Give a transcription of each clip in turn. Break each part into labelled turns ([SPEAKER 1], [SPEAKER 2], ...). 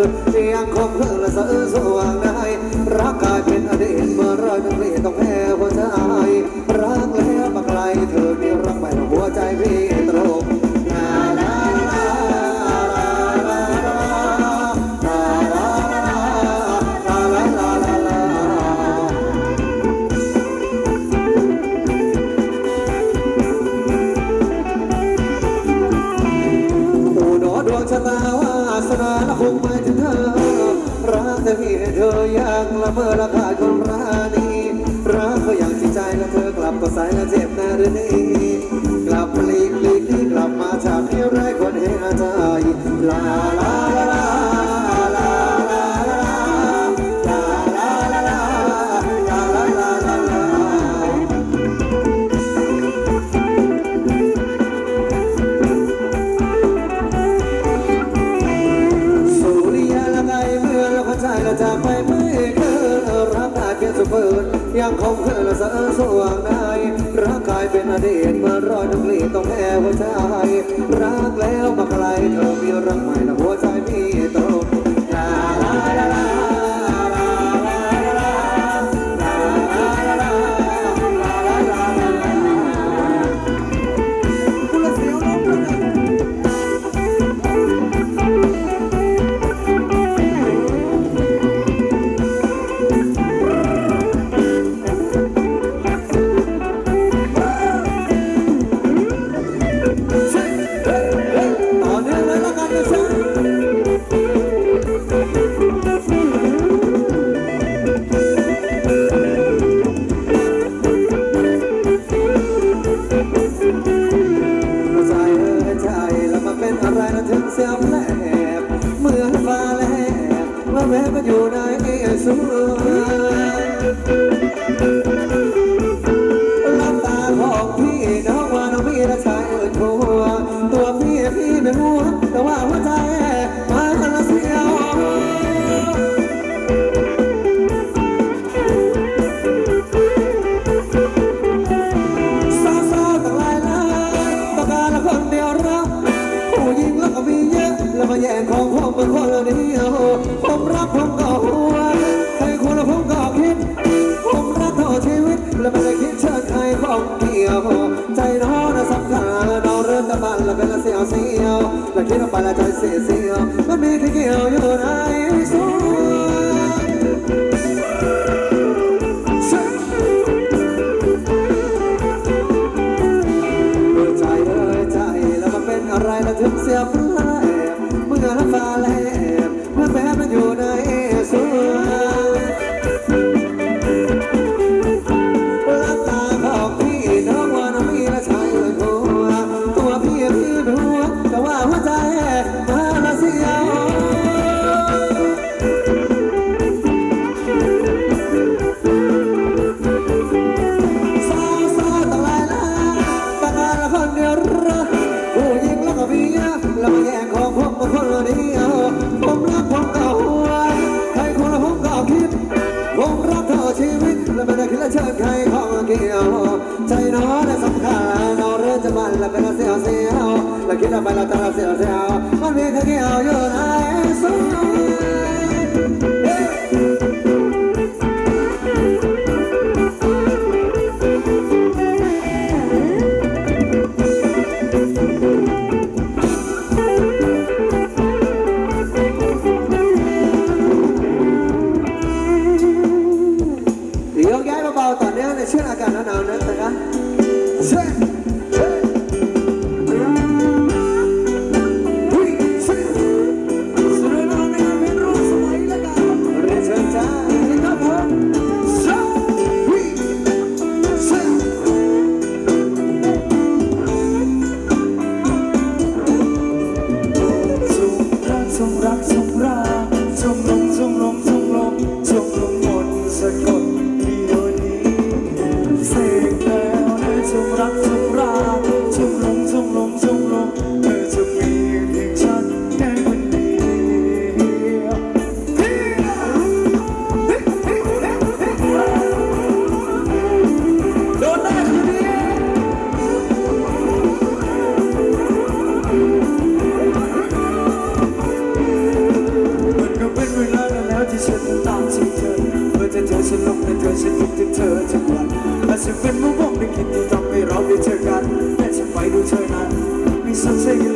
[SPEAKER 1] เพียงสุดปืนยังคงเพลิงและสะอื้นสว่างได้รักกายเป็นอดีตเมื่อรอยน้ำเรียนต้องแพ้หัวใจรักแล้วมาไกลเธอมีรักใหม่หัวใจพี่ ลับก็สายและเจ็บแน่เรนี้กลับปลีกลีกลีกลับมาจากที่ไรคนเห็นใจลาลาางกายเปลี่ยนสุเปิดยังคงเธอนและสะสว่างได้รักกายเป็นอดีตมารอยน้ำกลีต้องแพ้หัวใจรักแล้วมาไกลเธอมีรักใหม่นะหัวใจ แม้มันอยู่ในสูงลับตาของพี่น้องว่าน้องพี่และชายอื่นทัวตัวพี่พี่ไม่รู้แต่ว่าหัวใจมันละเสียวสาวสาวต่างหลายล้านต้องการละคนเดียวรักผู้หญิงแล้วก็มีเยอะ มาแย่งของผมเป็นคนเดียวผมรักผมก็หัวใครควรแล้วผมก็คิด ผมรักเท่าชีวิต และไม่ได้คิดเชิดใครของเดียว ใจน้องน่ะสำคัญเราเริ่มตะบันและเป็นละเสียวเสียวและคิดออกไปและใจเสียเสียวมันมีที่เกี่ยวอยู่ในสวงเมื่อใจเอ่ยใจแล้วมันเป็นอะไรแล้วถึงเสียฟ้ It's a thing.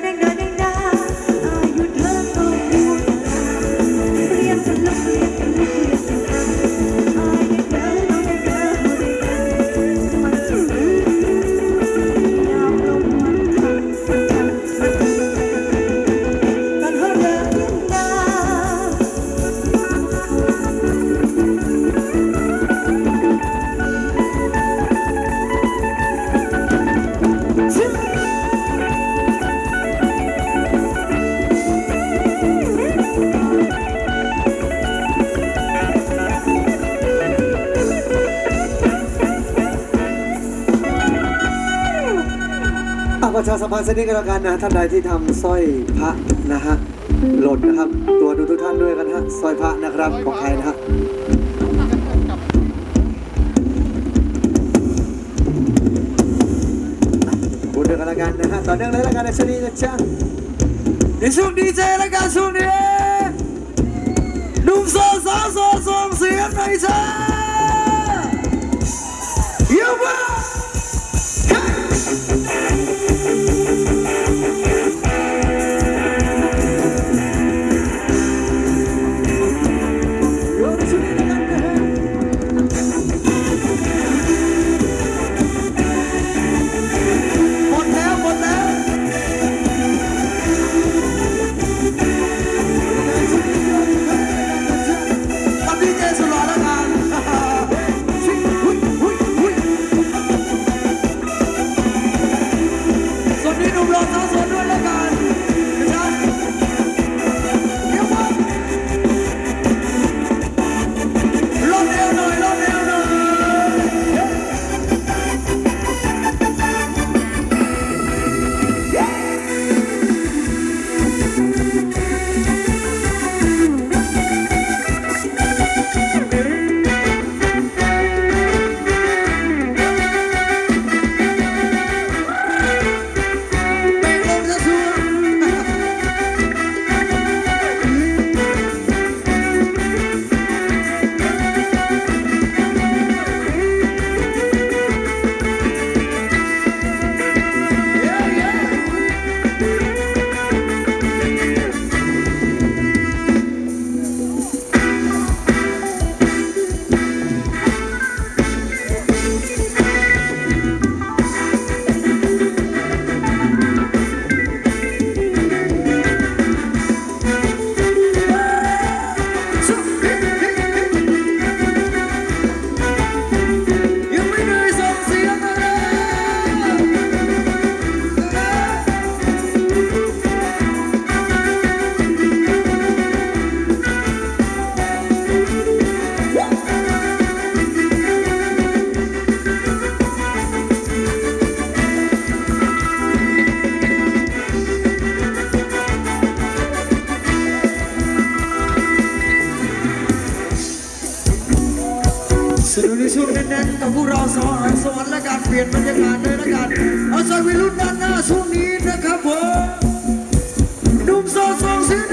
[SPEAKER 1] na na na ประชาสัม
[SPEAKER 2] พันธ์สักนิดก็แล้วกันนะท่านใดที่
[SPEAKER 1] ทำสร้อยพระนะฮะหล่นนะครับ ตัวดูทุกท่านด้วยกันฮะสร้อยพระนะครับของใครนะฮะพูดด้วยกันแล้วกันนะฮะต่อเนื่องเลยแล้วกันในชนีนะจ๊ะ
[SPEAKER 2] ในช่วงดีเจและการช่วงนี้หนุ่มโซสาวโซส่งเสียงหน่อยจ้า
[SPEAKER 1] น
[SPEAKER 2] กับพวกเราสองอันสวรรค์และการเปลี่ยนบรรยากาศด้วยละกันเอาใจวิรุณด้านหน้าช่วงนี้นะครับผมนุ่มโซโงซิ